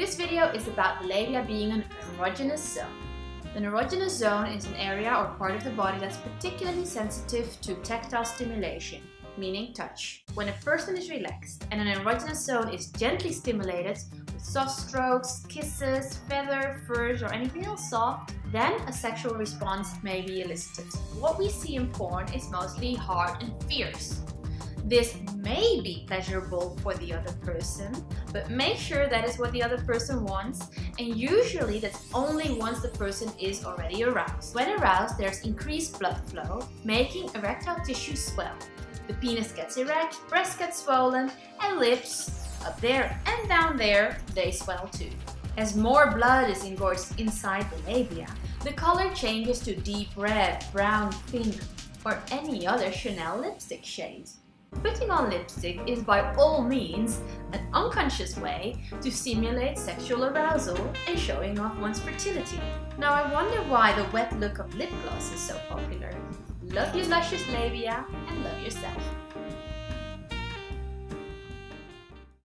This video is about the labia being an erogenous zone. The erogenous zone is an area or part of the body that's particularly sensitive to tactile stimulation, meaning touch. When a person is relaxed and an erogenous zone is gently stimulated with soft strokes, kisses, feather, furs or anything else soft, then a sexual response may be elicited. What we see in porn is mostly hard and fierce. This may be pleasurable for the other person, but make sure that is what the other person wants and usually that's only once the person is already aroused. When aroused, there's increased blood flow, making erectile tissue swell. The penis gets erect, breast gets swollen, and lips, up there and down there, they swell too. As more blood is engorged inside the labia, the color changes to deep red, brown, pink, or any other Chanel lipstick shade. Putting on lipstick is by all means an unconscious way to stimulate sexual arousal and showing off one's fertility. Now I wonder why the wet look of lip gloss is so popular. Love your luscious labia and love yourself.